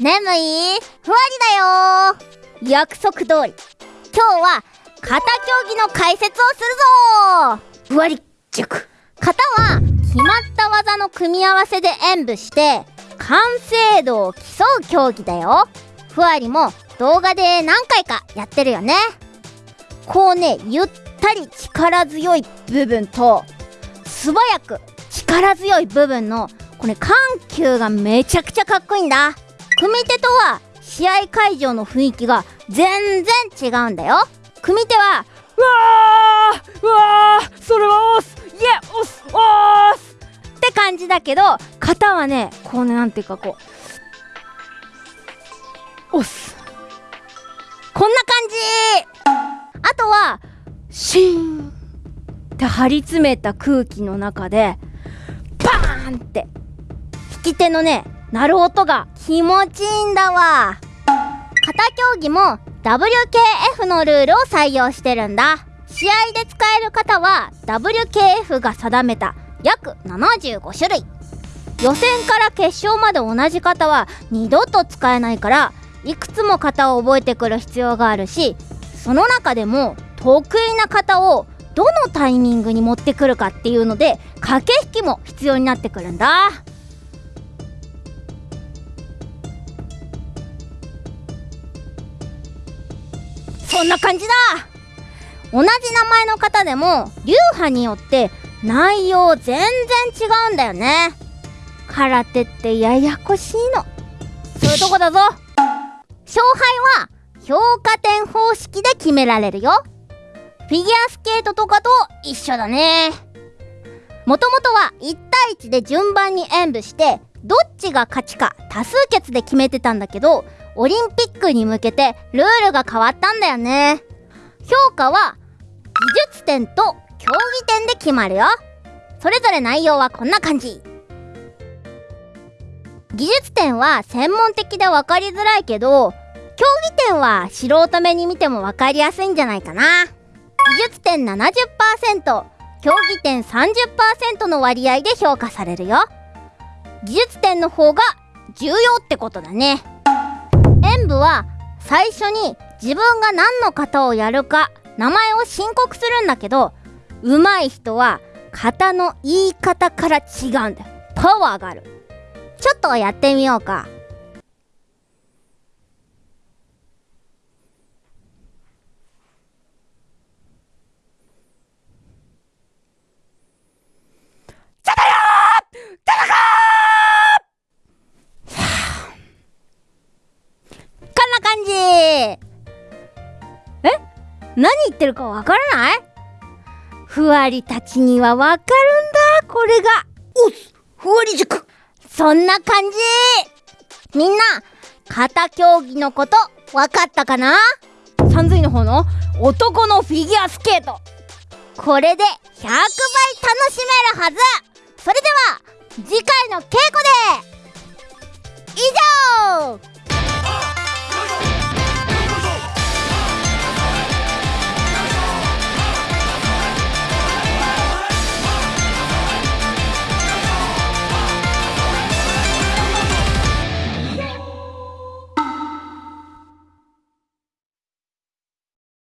眠い？ふわりだよ約束通り。今日は型競技の解説をするぞふわり塾型は決まった技の組み合わせで演舞して完成度を競う競技だよ。ふわりも動画で何回かやってるよね。こうねゆったり力強い部分と素早く力強い部分のこれ緩急がめちゃくちゃかっこいいんだ。組手とは試合会場の雰囲気が全然違うんだよ。組手はうわーうわーそれは押す。イエ押す押す。って感じだけど型はねこうねなんていうかこう押す。こんな感じ。あとはシーンって張り詰めた空気の中でバーンって。引き手のね鳴る音が気持ちいいんだわ。型競技も WKF のルールを採用してるんだ。試合で使える方は WKF が定めた約75種類。予選から決勝まで同じ型は二度と使えないからいくつも型を覚えてくる必要があるしその中でも得意な型をどのタイミングに持ってくるかっていうので駆け引きも必要になってくるんだ。そんな感じだ。同じ名前の方でも流派によって内容全然違うんだよね。空手ってややこしいの。そういうとこだぞ。勝敗は評価点方式で決められるよ。フィギュアスケートとかと一緒だね。もともとは1対1で順番に演舞してどっちが勝ちか多数決で決めてたんだけどオリンピックに向けてルールが変わったんだよね。評価は技術点と競技点で決まるよ。それぞれ内容はこんな感じ。技術点は専門的で分かりづらいけど競技点は素人目に見ても分かりやすいんじゃないかな。技術点70%競技点30%の割合で評価されるよ。技術点の方が重要ってことだね。演武は最初に自分が何の型をやるか名前を申告するんだけど上手い人は型の言い方から違うんだよ。パワーがある。ちょっとやってみようか。何言ってるかわからない？ふわりたちにはわかるんだ。これが。おっふわり塾そんな感じ。みんな型競技のことわかったかな？三髄の方の男のフィギュアスケート。これで100倍楽しめるはず。それでは次回の稽古で